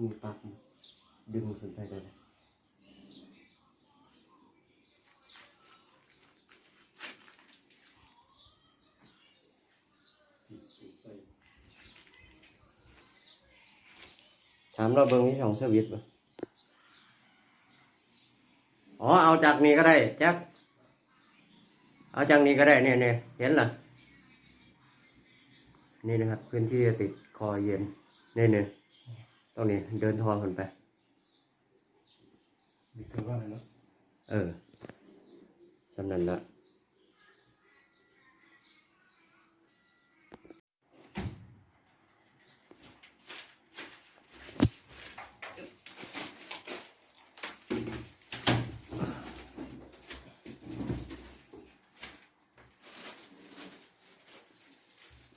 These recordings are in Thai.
มีปลั๊กดึงขึ้นไปได้ถามเราเบิ้งที่ช่องสวิตช์ป่ะอ๋อ เอาจากนี้ก็ได้แจ็คเอาจากนี้ก็ได้เนี่ยเนี่ยเห็นหรอนี่นะครับ พื้นที่ติดคอเย็น นี่เนี่ย ตรงนี้เดินทองขึ้นไปนี่คือว่าอะไรเนาะเออสำนั้นละ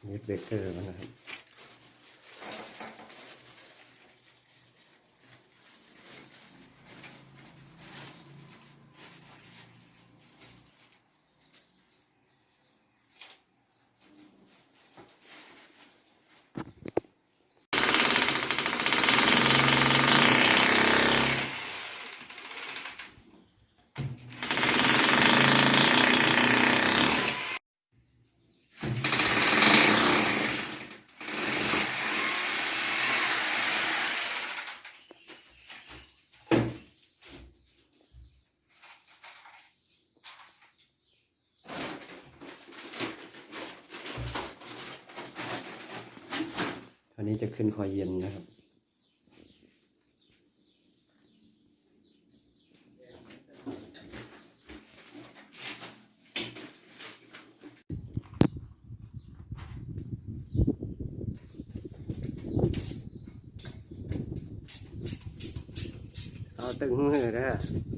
นี่เบรกเกอร์มันนะครับ อันนี้จะขึ้นคอยเย็นนะครับ เอาตึงมือนะ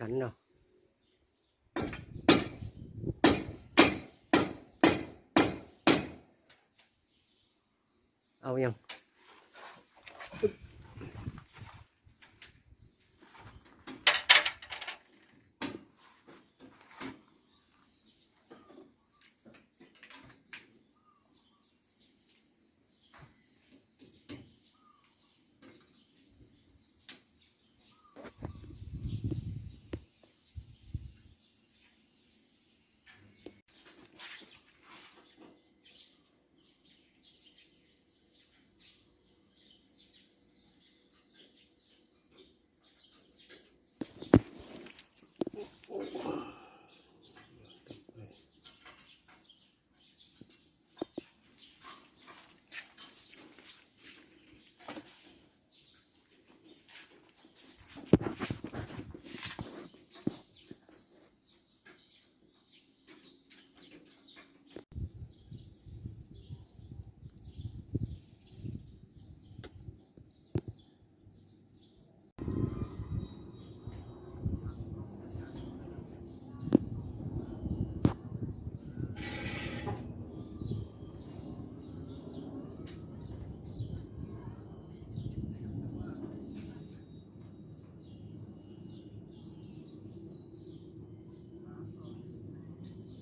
กันเน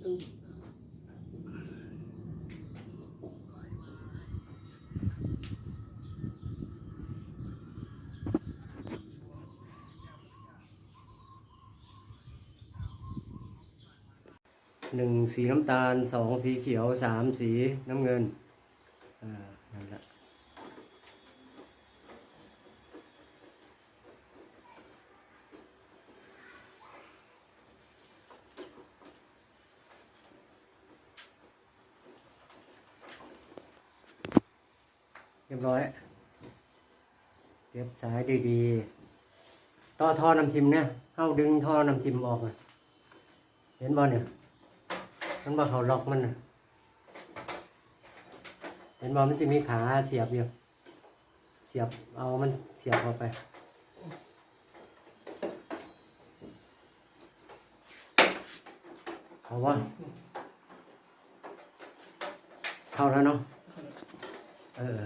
าะเอายังหนึ่งสีน้ำตาลสองสีเขียวสามสีน้ำเงิน อ่า นั่นแหละ รียบร้อยเก็บสายดีๆ ต่อท่อน้ำทิมเนี่ยเข้าดึงท่อน้ำทิมออกอะเห็นบ่เนี่ยมันบ่เขาล็อกมันนะเห็นบ่มันจะมีขาเสียบอยู่เสียบเอามันเสียบเข้าไปเอาวะเข้าแล้วเนาะเออ